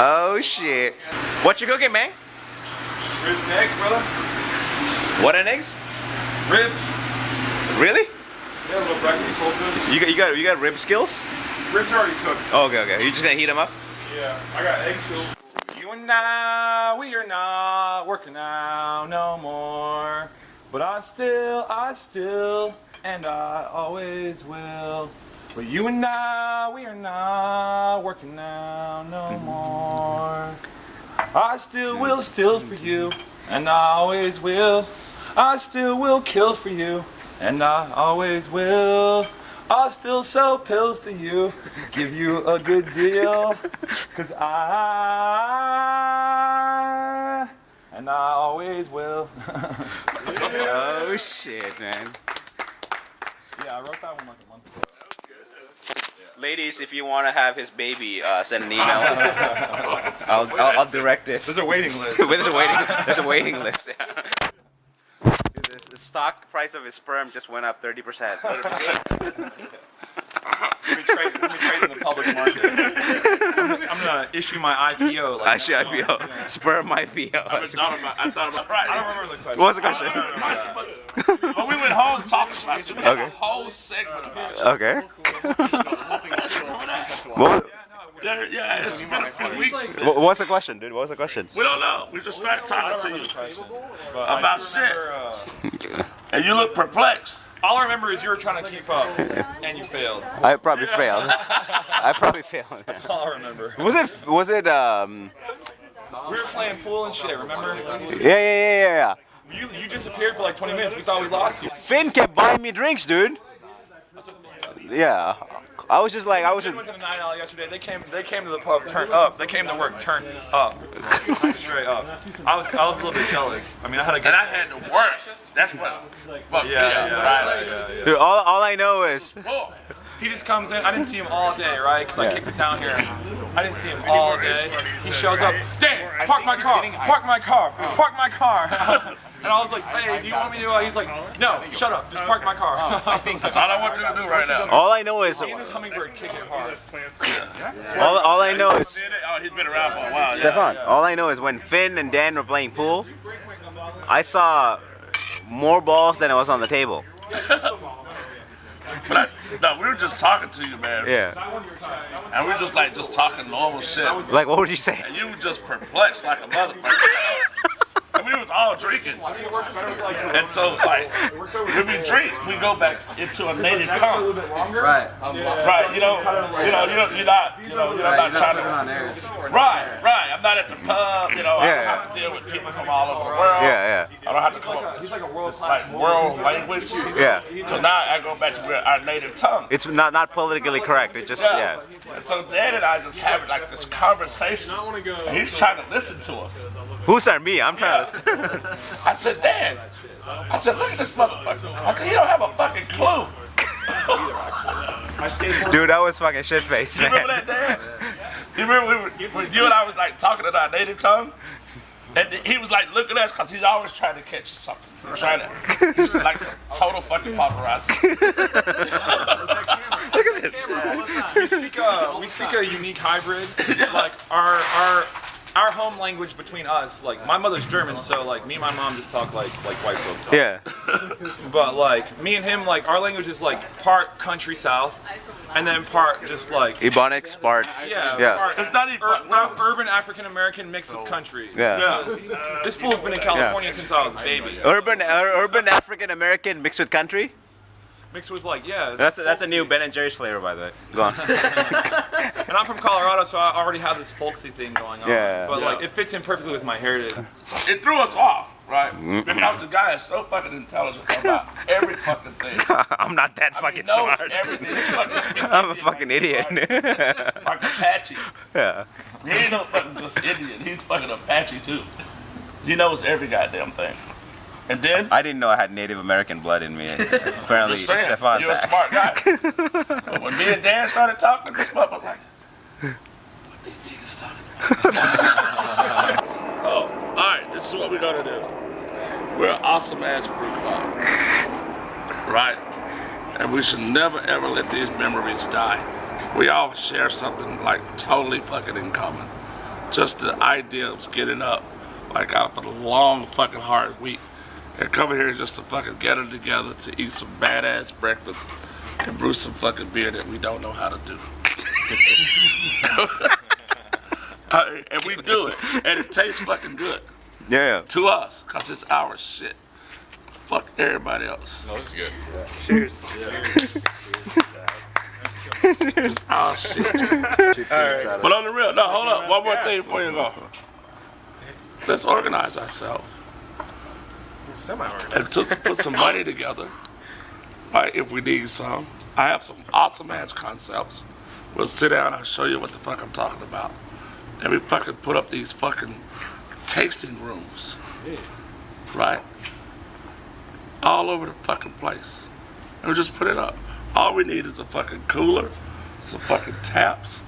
Oh shit. What you cooking, man? Ribs and eggs, brother. What and eggs? Ribs. Really? Yeah, a little breakfast, food. You got you got you got rib skills? Ribs are already cooked. Oh, okay, okay. You just gonna heat them up? Yeah, I got egg skills. You and I, we are not working out no more. But I still, I still, and I always will. But you and I, we are not I still will steal for you, and I always will. I still will kill for you, and I always will. I'll still sell pills to you, give you a good deal, cause I, and I always will. Oh shit, man. Yeah, I wrote that one like a month ago. Ladies, if you want to have his baby, uh, send an email. I'll, I'll, I'll direct it. There's a waiting list. there's a waiting. There's a waiting list. Yeah. Dude, The stock price of his sperm just went up 30 percent. Let me trade, let me trade in the public market. I'm, I'm gonna issue my IPO. Like I should next month. IPO. Sperm IPO. I thought about, I thought about, right. I don't remember the question. What was the question? But we went home talking about it. We had a whole segment about you. Okay. What, Yeah, yeah, it's been a few weeks. what- what's the question, dude? What was the question? We don't know. We just started talking to you. But I About do shit. uh, And you look perplexed. all I remember is you were trying to keep up, and you failed. I probably failed. I probably failed. That's all I remember. Was it? Was it? Um. We were playing pool and shit. Remember? Yeah, yeah, yeah, yeah, yeah. You you disappeared for like 20 minutes. We thought we lost you. Finn kept buying me drinks, dude. Yeah. I was just like, I was just. went to the night out yesterday. They came. They came to the pub. Turned up. They came to work. Turned up. Straight up. I was. I was a little bit jealous. I mean, I had a good. And I had to work. That's what fucked me Yeah, up. yeah, yeah, yeah. Dude, all, all I know is. Oh, He just comes in. I didn't see him all day, right? Because I kicked it down here. I didn't see him all day. He shows up. Dan, oh. park my car. Park my car. Park my car. And I was like, hey, do you want me to? Uh, he's like, no, shut up. Just park my car. that's all I want you to do right now. All I know is. Me and this hummingbird kick it hard. All, all I know is. Oh, he's been around for a while. Stefan, all I know is when Finn and Dan were playing pool, I saw more balls than it was on the table. But I, no, we were just talking to you, man. Yeah. And we were just like just talking normal shit. Like, what would you say? And you were just perplexed like a motherfucker. And we was all drinking. And so like when we drink, we go back into a native tongue. Right. Right, you know, you know, you know, you're not, you know, you're not trying to. Right, right. I'm not at the pub, you know. I Yeah. don't have to deal with people from all over the world. Yeah, Yeah. I don't have to come up with like a world this like world language. yeah. So now I go back to where our native tongue. It's not not politically correct. It just yeah. And so Dan and I just having like this conversation. And he's trying to listen to us. Who's are me? I'm trying to. I said, Dan. I said, look at this motherfucker. I said, he don't have a fucking clue. Dude, that was fucking shit face, You remember that, Dan? You remember we were, when you and I was like talking in our native tongue? And he was like looking at us because he's always trying to catch something. Trying to, he's like total fucking paparazzi. Look at this. we speak a we speak a unique hybrid. like our our our home language between us, like my mother's German, so like me and my mom just talk like like white folks talk. Yeah. But like me and him, like our language is like part country south, and then part just like Ebonics part. yeah, Yeah. part It's not even- ur- ur- urban African American mixed with country. Yeah. Yeah. This fool's been in California since I was a baby. Urban ur- urban African American mixed with country. Mixed with like yeah. That's a, that's a new Ben and Jerry's flavor, by the way. Go on. And I'm from Colorado, so I already have this folksy thing going on. Yeah. But like it fits in perfectly with my heritage. It threw us off, right? Because the guy is so fucking intelligent about every fucking thing. I'm not that fucking he knows smart. everything. Fucking I'm a fucking idiot. like Apache. yeah. He ain't no fucking just Indian. He's fucking Apache too. He knows every goddamn thing. And then, I didn't know I had Native American blood in me. Apparently, just saying, Stefan's you're a smart guy. but when me and Dan started talking, this motherfucker like, what these niggas talking about? oh, all right. This is what we're gonna do. We're an awesome ass crew club, right? And we should never ever let these memories die. we all share something like totally fucking in common. Just the idea of getting up, like after a long fucking hard week, and coming here just to fucking get it together to eat some badass breakfast and brew some fucking beer that we don't know how to do. Uh, and we do it, and it tastes fucking good Yeah. to us, cause it's our shit. Fuck everybody else. No, this is good. Cheers. It's our shit. But on the real, no, hold up. One more thing before you go. Let's organize ourselves and just put some money together. Right, if we need some. I have some awesome ass concepts. We'll sit down, I'll show you what the fuck I'm talking about. And we fucking put up these fucking tasting rooms. Right? All over the fucking place. And we just put it up. All we need is a fucking cooler, some fucking taps,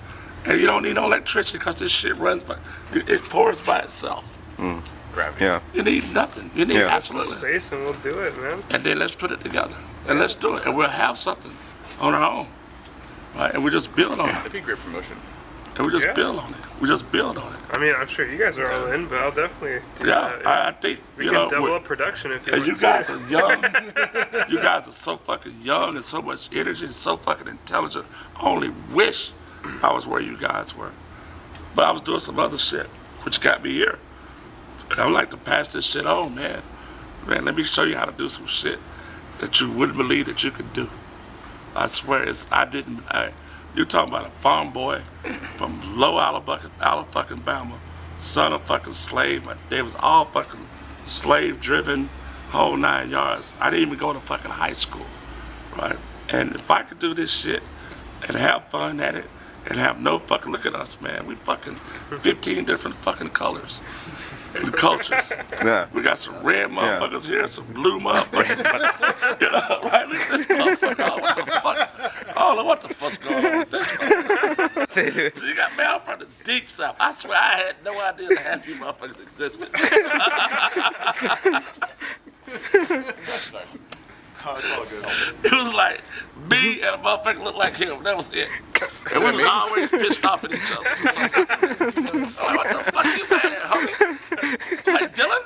and you don't need no electricity because this shit runs by, it pours by itself. Mm. Gravity. Yeah. You need nothing. You need Yeah. absolutely. Space and we'll do it, man. And then let's put it together. And let's do it. And we'll have something on our own. Right? And we just build on it. That'd be great promotion. And we just Yeah. build on it. We just build on it. I mean, I'm sure you guys are all in, but I'll definitely Yeah, that. I, I think, we you can know, double we're- up production if you and want you to. guys are young. you guys are so fucking young and so much energy and so fucking intelligent. I only wish I was where you guys were. But I was doing some other shit, which got me here. And I would like to pass this shit on, man. Man, let me show you how to do some shit that you wouldn't believe that you could do. I swear, it's I didn't. I, you talking about a farm boy from Low Alabama, Alabama, son of fucking slave. They was all fucking slave driven, whole nine yards. I didn't even go to fucking high school, right? And if I could do this shit and have fun at it and have no fucking look at us, man. We fucking 15 different fucking colors and cultures. Yeah. We got some red motherfuckers here, some blue motherfuckers. you know, right? Look at this motherfucker. Oh, what the fuck? I don't know what the fuck's going on with this motherfucker. So you got mail from the deep south. I swear I had no idea that half you motherfuckers existed. It was like me and a motherfucker looked like him. That was it. And we was always pissed off at each other. So, like, oh, what the fuck you mad at, homie? Like Dylan?